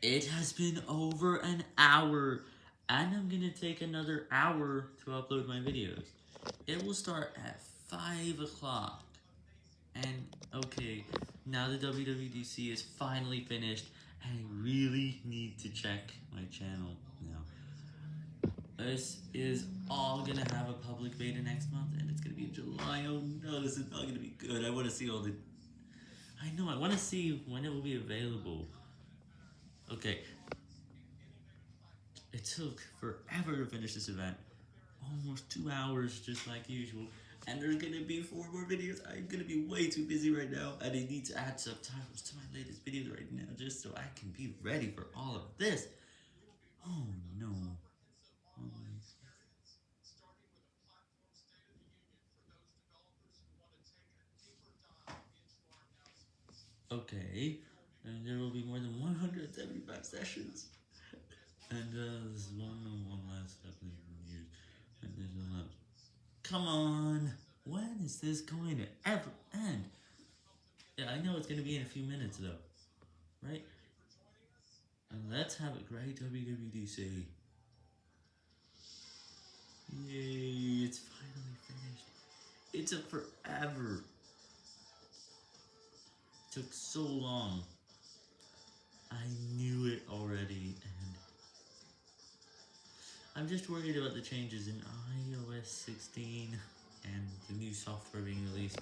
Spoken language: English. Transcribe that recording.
It has been over an hour, and I'm gonna take another hour to upload my videos. It will start at 5 o'clock. And, okay, now the WWDC is finally finished, and I really need to check my channel now. This is all gonna have a public beta next month, and it's gonna be in July. Oh no, this is not gonna be good. I wanna see all the... I know, I wanna see when it will be available. Okay. It took forever to finish this event. Almost two hours, just like usual. And there's gonna be four more videos. I'm gonna be way too busy right now, and I need to add subtitles to my latest videos right now, just so I can be ready for all of this. Oh no. Okay, and there will be more than 175 sessions. And uh, there's one one last step in years. And there's a lot. Come on! When is this going to ever end? Yeah, I know it's going to be in a few minutes though. Right? And let's have a great WWDC. Yay, it's finally finished. It took forever. It took so long. I'm just worried about the changes in iOS 16 and the new software being released.